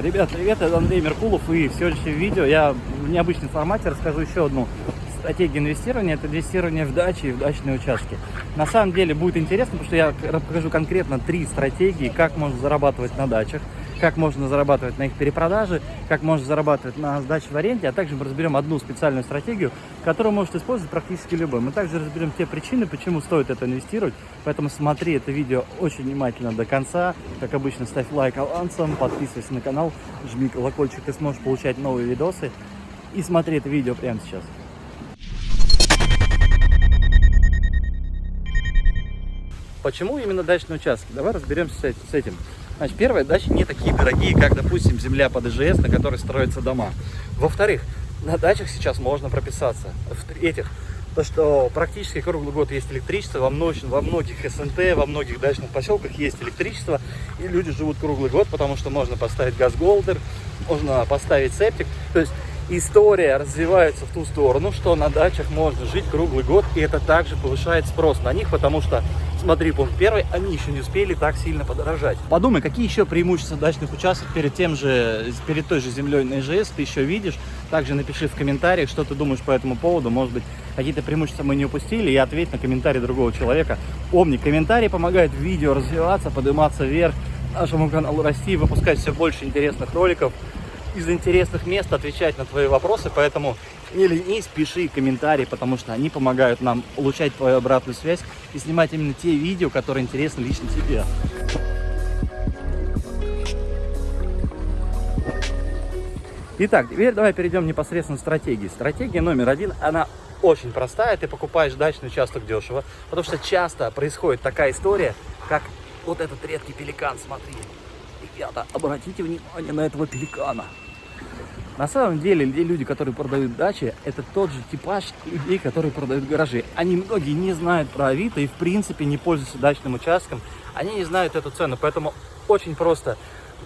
Ребят, привет, это Андрей Меркулов и в сегодняшнем видео я в необычном формате расскажу еще одну стратегию инвестирования. Это инвестирование в дачи и в дачные участки. На самом деле будет интересно, потому что я покажу конкретно три стратегии, как можно зарабатывать на дачах, как можно зарабатывать на их перепродаже, как можно зарабатывать на сдаче в аренде, а также мы разберем одну специальную стратегию, которую может использовать практически любой. Мы также разберем те причины, почему стоит это инвестировать, поэтому смотри это видео очень внимательно до конца. Как обычно, ставь лайк авансом, подписывайся на канал, жми колокольчик, ты сможешь получать новые видосы. И смотри это видео прямо сейчас. Почему именно дачные участки? Давай разберемся с этим. Значит, первое, дачи не такие дорогие, как, допустим, земля под ИЖС, на которой строятся дома. Во-вторых, на дачах сейчас можно прописаться. В-третьих, то, что практически круглый год есть электричество, во, многих, во многих СНТ, во многих дачных поселках есть электричество, и люди живут круглый год, потому что можно поставить газголдер, можно поставить септик. То есть история развивается в ту сторону, что на дачах можно жить круглый год, и это также повышает спрос на них, потому что, смотри, пункт первый, они еще не успели так сильно подорожать. Подумай, какие еще преимущества дачных участков перед тем же, перед той же землей на ИЖС ты еще видишь. Также напиши в комментариях, что ты думаешь по этому поводу, может быть, какие-то преимущества мы не упустили, и ответь на комментарий другого человека. Помни, комментарии помогают видео развиваться, подниматься вверх, нашему каналу расти, выпускать все больше интересных роликов из интересных мест отвечать на твои вопросы, поэтому не ленись, пиши комментарии, потому что они помогают нам получать твою обратную связь и снимать именно те видео, которые интересны лично тебе. Итак, теперь давай перейдем непосредственно к стратегии. Стратегия номер один, она очень простая. Ты покупаешь дачный участок дешево, потому что часто происходит такая история, как вот этот редкий пеликан, смотри. Ребята, обратите внимание на этого пеликана. На самом деле, люди, которые продают дачи, это тот же типаж людей, которые продают гаражи. Они многие не знают про Авито и, в принципе, не пользуются дачным участком. Они не знают эту цену, поэтому очень просто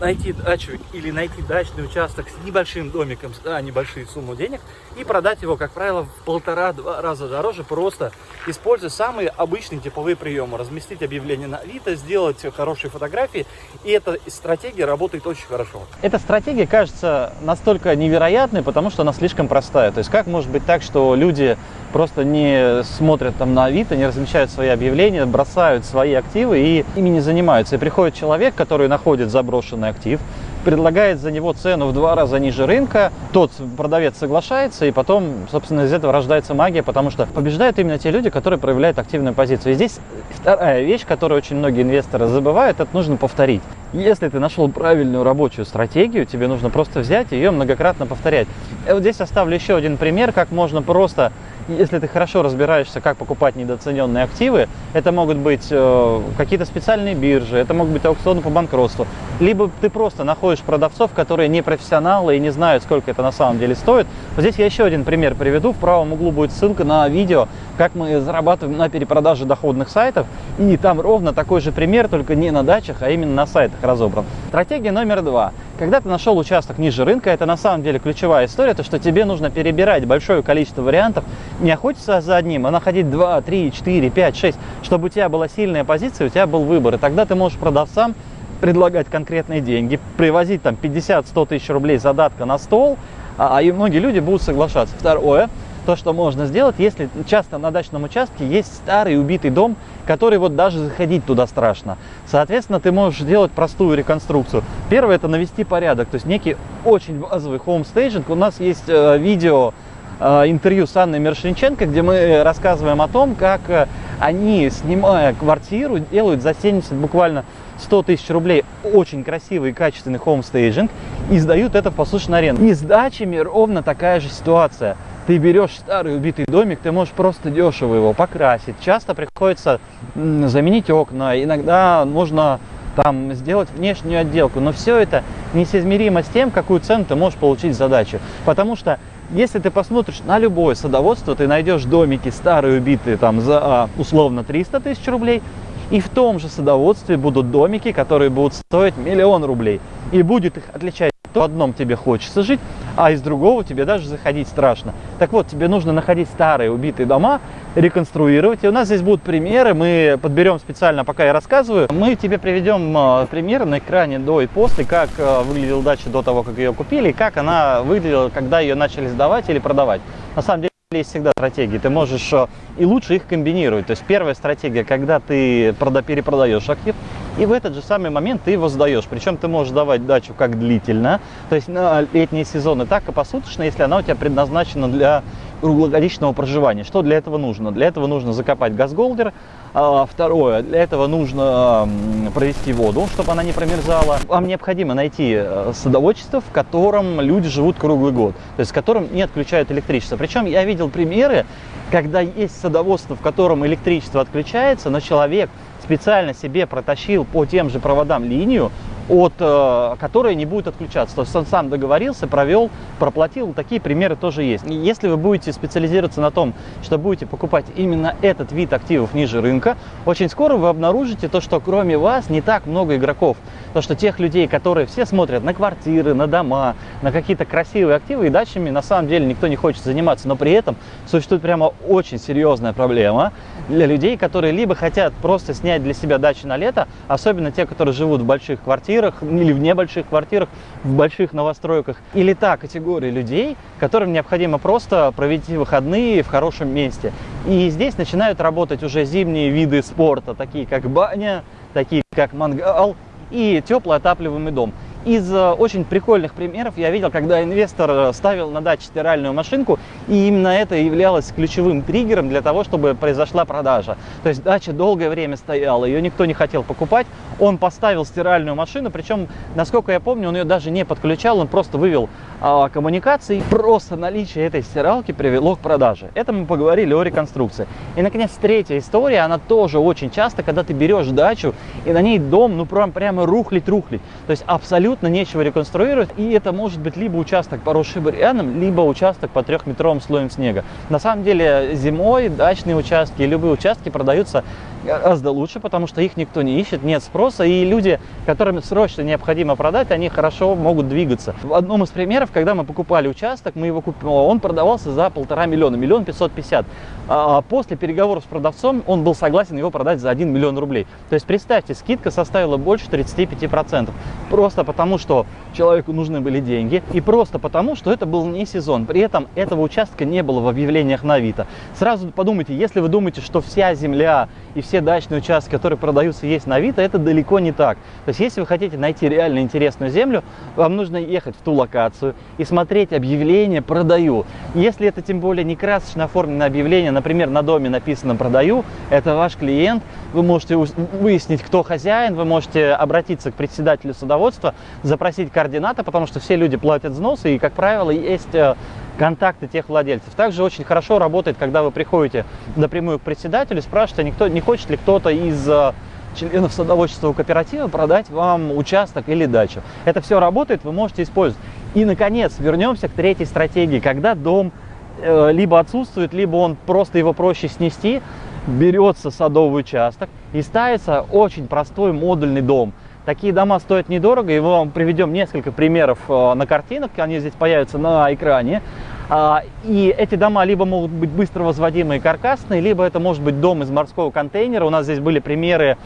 найти дачу или найти дачный участок с небольшим домиком за небольшие сумму денег и продать его, как правило, в полтора-два раза дороже, просто используя самые обычные типовые приемы. Разместить объявление на Авито, сделать хорошие фотографии, и эта стратегия работает очень хорошо. Эта стратегия кажется настолько невероятной, потому что она слишком простая. То есть как может быть так, что люди просто не смотрят там на Авито, не размещают свои объявления, бросают свои активы и ими не занимаются. И приходит человек, который находит заброшенный актив, предлагает за него цену в два раза ниже рынка, тот продавец соглашается, и потом, собственно, из этого рождается магия, потому что побеждают именно те люди, которые проявляют активную позицию. И здесь вторая вещь, которую очень многие инвесторы забывают, это нужно повторить. Если ты нашел правильную рабочую стратегию, тебе нужно просто взять и ее многократно повторять. И вот здесь оставлю еще один пример, как можно просто если ты хорошо разбираешься, как покупать недооцененные активы, это могут быть э, какие-то специальные биржи, это могут быть аукционы по банкротству, либо ты просто находишь продавцов, которые не профессионалы и не знают, сколько это на самом деле стоит. Вот здесь я еще один пример приведу. В правом углу будет ссылка на видео, как мы зарабатываем на перепродаже доходных сайтов. И там ровно такой же пример, только не на дачах, а именно на сайтах разобран. Стратегия номер два. Когда ты нашел участок ниже рынка, это на самом деле ключевая история, то что тебе нужно перебирать большое количество вариантов, не охотиться за одним, а находить 2, 3, 4, 5, 6, чтобы у тебя была сильная позиция, у тебя был выбор. И тогда ты можешь продавцам предлагать конкретные деньги, привозить там 50-100 тысяч рублей задатка на стол, а, а и многие люди будут соглашаться. Второе, то, что можно сделать, если часто на дачном участке есть старый убитый дом, который вот даже заходить туда страшно. Соответственно, ты можешь сделать простую реконструкцию. Первое – это навести порядок, то есть некий очень базовый хоумстейджинг. У нас есть э, видео, э, интервью с Анной Мершинченко, где мы рассказываем о том, как э, они, снимая квартиру, делают за 70 буквально 100 тысяч рублей очень красивый и качественный хоумстейджинг и сдают это в посуточную аренду. И с дачами ровно такая же ситуация ты берешь старый убитый домик, ты можешь просто дешево его покрасить. Часто приходится заменить окна, иногда нужно там сделать внешнюю отделку, но все это несоизмеримо с тем, какую цену ты можешь получить за дачу. Потому что если ты посмотришь на любое садоводство, ты найдешь домики старые убитые там за а, условно 300 тысяч рублей, и в том же садоводстве будут домики, которые будут стоить миллион рублей. И будет их отличать то в одном тебе хочется жить, а из другого тебе даже заходить страшно. Так вот, тебе нужно находить старые убитые дома, реконструировать. И у нас здесь будут примеры, мы подберем специально, пока я рассказываю. Мы тебе приведем э, примеры на экране до и после, как э, выглядела дача до того, как ее купили, и как она выглядела, когда ее начали сдавать или продавать. На самом деле, есть всегда стратегии, ты можешь э, и лучше их комбинировать. То есть первая стратегия, когда ты перепродаешь актив, и в этот же самый момент ты его сдаешь. Причем ты можешь давать дачу как длительно, то есть на летние сезоны, так и посуточно, если она у тебя предназначена для круглогодичного проживания. Что для этого нужно? Для этого нужно закопать газголдер. А, второе, для этого нужно провести воду, чтобы она не промерзала. Вам необходимо найти э, садоводчество, в котором люди живут круглый год, то есть в котором не отключают электричество. Причем я видел примеры, когда есть садоводство, в котором электричество отключается, но человек специально себе протащил по тем же проводам линию, от э, которой не будет отключаться. То есть он сам договорился, провел, проплатил. Такие примеры тоже есть. Если вы будете специализироваться на том, что будете покупать именно этот вид активов ниже рынка, очень скоро вы обнаружите то, что кроме вас не так много игроков. То, что тех людей, которые все смотрят на квартиры, на дома, на какие-то красивые активы и дачами, на самом деле никто не хочет заниматься. Но при этом существует прямо очень серьезная проблема для людей, которые либо хотят просто снять для себя дачу на лето, особенно те, которые живут в больших квартирах или в небольших квартирах, в больших новостройках, или та категория людей, которым необходимо просто провести выходные в хорошем месте. И здесь начинают работать уже зимние виды спорта, такие как баня, такие как мангал, и теплый отапливаемый дом. Из э, очень прикольных примеров я видел, когда инвестор э, ставил на даче стиральную машинку, и именно это являлось ключевым триггером для того, чтобы произошла продажа. То есть дача долгое время стояла, ее никто не хотел покупать, он поставил стиральную машину, причем, насколько я помню, он ее даже не подключал, он просто вывел а, коммуникации. Просто наличие этой стиралки привело к продаже. Это мы поговорили о реконструкции. И, наконец, третья история, она тоже очень часто, когда ты берешь дачу, и на ней дом, ну, прям, прямо рухлить-рухлить. То есть абсолютно нечего реконструировать, и это может быть либо участок, поросший бурьяном, либо участок по трехметровым слоем снега. На самом деле, зимой дачные участки и любые участки продаются гораздо лучше, потому что их никто не ищет, нет спроса, и люди, которым срочно необходимо продать, они хорошо могут двигаться. В одном из примеров, когда мы покупали участок, мы его купили, он продавался за полтора миллиона, миллион пятьсот пятьдесят. А после переговоров с продавцом он был согласен его продать за 1 миллион рублей. То есть представьте, скидка составила больше 35%. Просто потому, что человеку нужны были деньги и просто потому, что это был не сезон. При этом этого участка не было в объявлениях на Авито. Сразу подумайте, если вы думаете, что вся земля и все дачные участки, которые продаются, есть на Авито, это далеко не так. То есть если вы хотите найти реально интересную землю, вам нужно ехать в ту локацию и смотреть объявление «продаю». Если это тем более не красочно оформленное объявление, например, на доме написано «продаю», это ваш клиент, вы можете выяснить, кто хозяин, вы можете обратиться к председателю садоводства, запросить координаты, потому что все люди платят взносы, и, как правило, есть э, контакты тех владельцев. Также очень хорошо работает, когда вы приходите напрямую к председателю, спрашиваете, никто, не хочет ли кто-то из э, членов садоводческого кооператива продать вам участок или дачу. Это все работает, вы можете использовать. И, наконец, вернемся к третьей стратегии, когда дом Э, либо отсутствует, либо он просто его проще снести, берется садовый участок и ставится очень простой модульный дом. Такие дома стоят недорого, и мы вам приведем несколько примеров э, на картинах, они здесь появятся на экране. А, и эти дома либо могут быть быстро возводимые каркасные, либо это может быть дом из морского контейнера. У нас здесь были примеры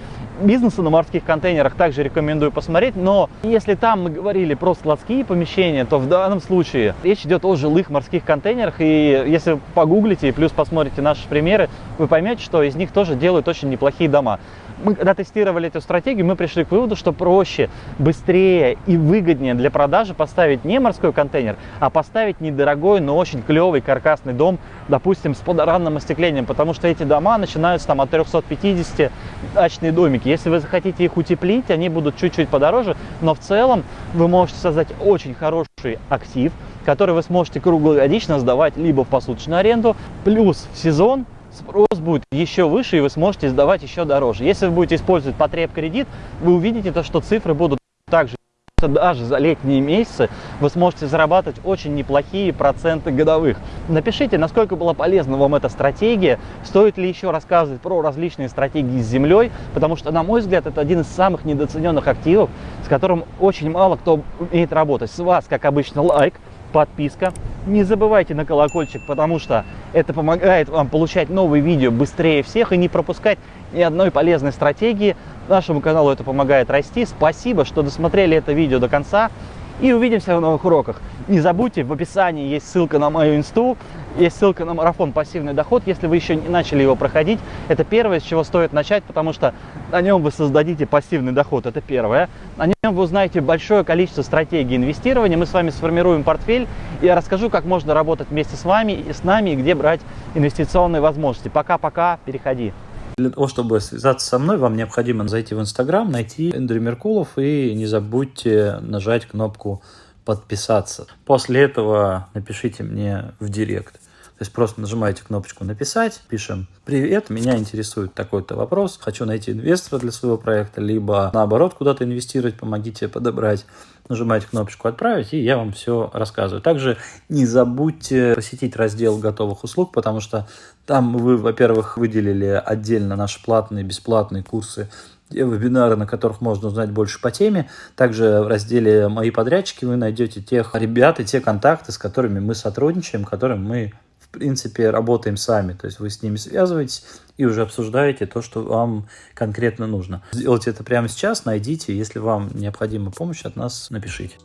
бизнеса на морских контейнерах, также рекомендую посмотреть. Но если там мы говорили про складские помещения, то в данном случае речь идет о жилых морских контейнерах. И если погуглите и плюс посмотрите наши примеры, вы поймете, что из них тоже делают очень неплохие дома мы когда тестировали эту стратегию, мы пришли к выводу, что проще, быстрее и выгоднее для продажи поставить не морской контейнер, а поставить недорогой, но очень клевый каркасный дом, допустим, с подоранным остеклением, потому что эти дома начинаются там от 350 дачные домики. Если вы захотите их утеплить, они будут чуть-чуть подороже, но в целом вы можете создать очень хороший актив, который вы сможете круглогодично сдавать либо в посуточную аренду, плюс в сезон спрос будет еще выше, и вы сможете сдавать еще дороже. Если вы будете использовать потреб-кредит, вы увидите то, что цифры будут также даже за летние месяцы вы сможете зарабатывать очень неплохие проценты годовых. Напишите, насколько была полезна вам эта стратегия, стоит ли еще рассказывать про различные стратегии с землей, потому что, на мой взгляд, это один из самых недооцененных активов, с которым очень мало кто умеет работать. С вас, как обычно, лайк, подписка. Не забывайте на колокольчик, потому что это помогает вам получать новые видео быстрее всех и не пропускать ни одной полезной стратегии. Нашему каналу это помогает расти. Спасибо, что досмотрели это видео до конца. И увидимся в новых уроках. Не забудьте, в описании есть ссылка на мою инсту, есть ссылка на марафон «Пассивный доход». Если вы еще не начали его проходить, это первое, с чего стоит начать, потому что на нем вы создадите пассивный доход, это первое. На нем вы узнаете большое количество стратегий инвестирования. Мы с вами сформируем портфель, и я расскажу, как можно работать вместе с вами и с нами, и где брать инвестиционные возможности. Пока-пока, переходи. Для того, чтобы связаться со мной, вам необходимо зайти в Инстаграм, найти Эндрю Меркулов и не забудьте нажать кнопку подписаться. После этого напишите мне в директ. То есть просто нажимаете кнопочку «Написать», пишем «Привет, меня интересует такой-то вопрос, хочу найти инвестора для своего проекта», либо наоборот куда-то инвестировать, помогите подобрать. Нажимаете кнопочку «Отправить», и я вам все рассказываю. Также не забудьте посетить раздел готовых услуг, потому что там вы, во-первых, выделили отдельно наши платные, бесплатные курсы вебинары, на которых можно узнать больше по теме. Также в разделе «Мои подрядчики» вы найдете тех ребят и те контакты, с которыми мы сотрудничаем, которым мы в принципе, работаем сами. То есть вы с ними связываетесь и уже обсуждаете то, что вам конкретно нужно. Сделайте это прямо сейчас, найдите. Если вам необходима помощь от нас, напишите.